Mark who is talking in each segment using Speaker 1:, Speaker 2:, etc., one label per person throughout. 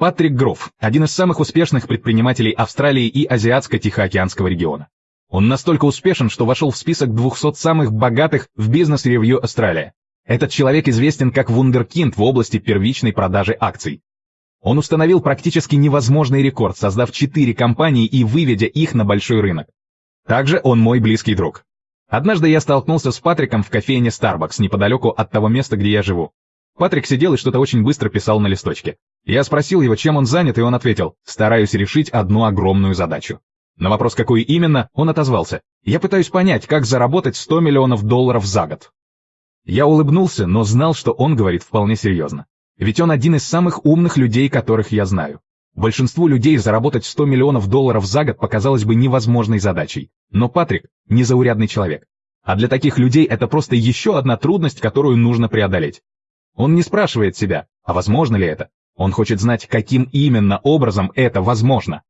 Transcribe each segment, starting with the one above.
Speaker 1: Патрик Гроф – один из самых успешных предпринимателей Австралии и Азиатско-Тихоокеанского региона. Он настолько успешен, что вошел в список 200 самых богатых в бизнес-ревью Австралия. Этот человек известен как вундеркинд в области первичной продажи акций. Он установил практически невозможный рекорд, создав 4 компании и выведя их на большой рынок. Также он мой близкий друг. Однажды я столкнулся с Патриком в кофейне Starbucks неподалеку от того места, где я живу. Патрик сидел и что-то очень быстро писал на листочке. Я спросил его, чем он занят, и он ответил, стараюсь решить одну огромную задачу. На вопрос, какую именно, он отозвался. Я пытаюсь понять, как заработать 100 миллионов долларов за год. Я улыбнулся, но знал, что он говорит вполне серьезно. Ведь он один из самых умных людей, которых я знаю. Большинству людей заработать 100 миллионов долларов за год показалось бы невозможной задачей. Но Патрик – незаурядный человек. А для таких людей это просто еще одна трудность, которую нужно преодолеть. Он не спрашивает себя, а возможно ли это? Он хочет знать, каким именно образом это возможно.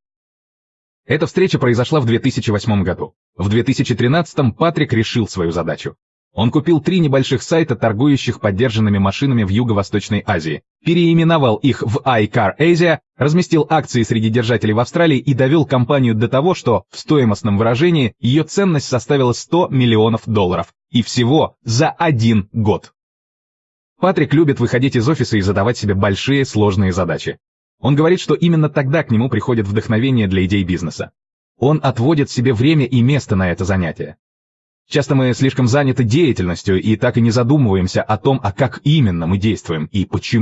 Speaker 1: Эта встреча произошла в 2008 году. В 2013 Патрик решил свою задачу. Он купил три небольших сайта, торгующих поддержанными машинами в Юго-Восточной Азии, переименовал их в iCar Asia, разместил акции среди держателей в Австралии и довел компанию до того, что в стоимостном выражении ее ценность составила 100 миллионов долларов. И всего за один год. Патрик любит выходить из офиса и задавать себе большие сложные задачи. Он говорит, что именно тогда к нему приходит вдохновение для идей бизнеса. Он отводит себе время и место на это занятие. Часто мы слишком заняты деятельностью и так и не задумываемся о том, а как именно мы действуем и почему.